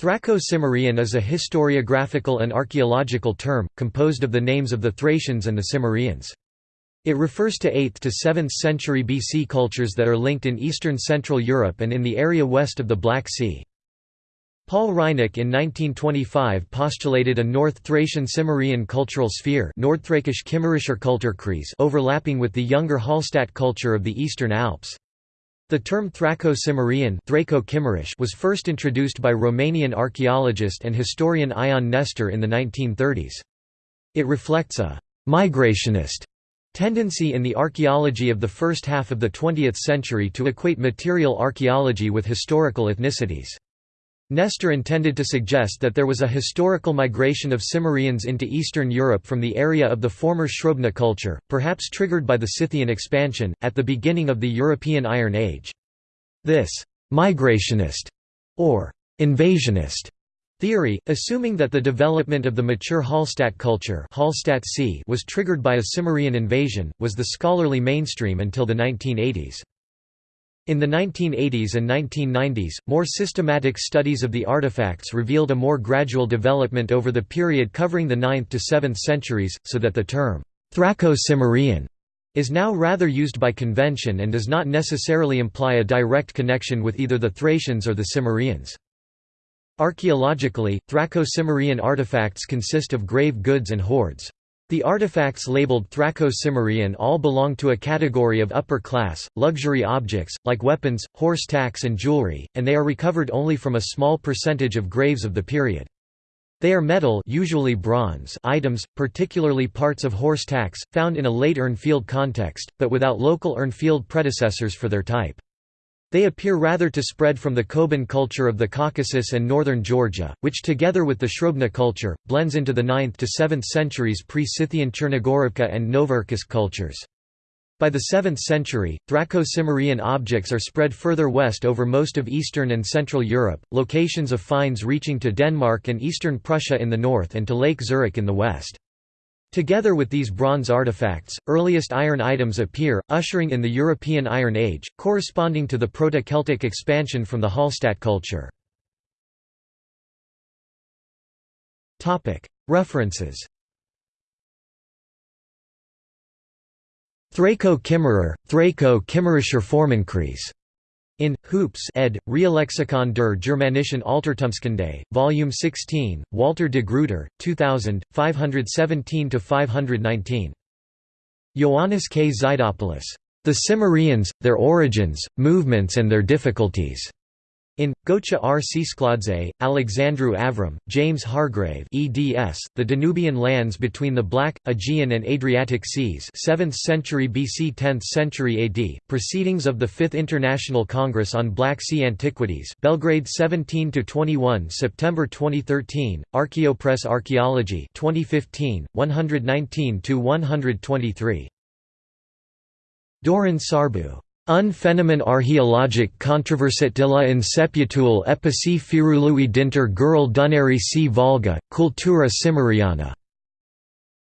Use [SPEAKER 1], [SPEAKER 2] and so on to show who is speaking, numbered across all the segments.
[SPEAKER 1] Thraco-Cimmerian is a historiographical and archaeological term, composed of the names of the Thracians and the Cimmerians. It refers to 8th to 7th century BC cultures that are linked in eastern Central Europe and in the area west of the Black Sea. Paul Reinecke in 1925 postulated a North Thracian Cimmerian cultural sphere overlapping with the younger Hallstatt culture of the Eastern Alps. The term Thraco-Cimmerian was first introduced by Romanian archaeologist and historian Ion Nestor in the 1930s. It reflects a «migrationist» tendency in the archaeology of the first half of the 20th century to equate material archaeology with historical ethnicities. Nestor intended to suggest that there was a historical migration of Cimmerians into Eastern Europe from the area of the former Srubna culture, perhaps triggered by the Scythian expansion, at the beginning of the European Iron Age. This «migrationist» or «invasionist» Theory, assuming that the development of the mature Hallstatt culture was triggered by a Cimmerian invasion, was the scholarly mainstream until the 1980s. In the 1980s and 1990s, more systematic studies of the artifacts revealed a more gradual development over the period covering the 9th to 7th centuries, so that the term Thraco-Cimmerian is now rather used by convention and does not necessarily imply a direct connection with either the Thracians or the Cimmerians. Archaeologically, Thraco-Cimmerian artifacts consist of grave goods and hoards. The artifacts labeled Thraco-Cimmerian all belong to a category of upper-class, luxury objects, like weapons, horse tacks and jewelry, and they are recovered only from a small percentage of graves of the period. They are metal usually bronze items, particularly parts of horse tacks, found in a late Urnfield context, but without local Urnfield predecessors for their type. They appear rather to spread from the Koban culture of the Caucasus and northern Georgia, which together with the Srubna culture, blends into the 9th to 7th centuries pre-Scythian Chernogorovka and Novocherkassk cultures. By the 7th century, Thraco-Cimmerian objects are spread further west over most of Eastern and Central Europe, locations of finds reaching to Denmark and eastern Prussia in the north and to Lake Zurich in the west. Together with these bronze artifacts, earliest iron items appear, ushering in the European Iron Age, corresponding to the Proto-Celtic expansion from the Hallstatt culture. References Thraco-Kimmerer, Thraco-Kimmerischer Formenkreis in Hoops ed. Reallexikon der Germanischen Altertumskunde, Volume 16, Walter de Gruyter, 2000, 517–519. Ioannis K. Xydopoulos. The Cimmerians, Their Origins, Movements and Their Difficulties. In, Gocha R. Tsetskhladze, Alexandru Avram, James Hargrave eds, The Danubian Lands Between the Black, Aegean and Adriatic Seas 7th century BC 10th century AD, Proceedings of the Fifth International Congress on Black Sea Antiquities Belgrade 17–21 September 2013, Archaeopress Archaeology 2015, 119–123. Doron Sarbu Un phénomène archéologique controversé de la inseputul epici firului dinter Gurul Dunării si Volga, cultura cimmeriana.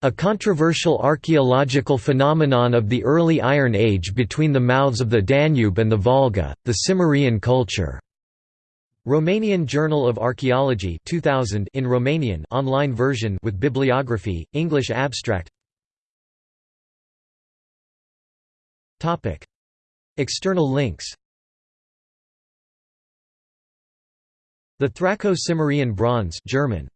[SPEAKER 1] A controversial archaeological phenomenon of the early Iron Age between the mouths of the Danube and the Volga, the Cimmerian culture. Romanian Journal of Archaeology 2000 in Romanian online version with bibliography, English abstract Topic External links. The Thraco-Cimmerian bronze German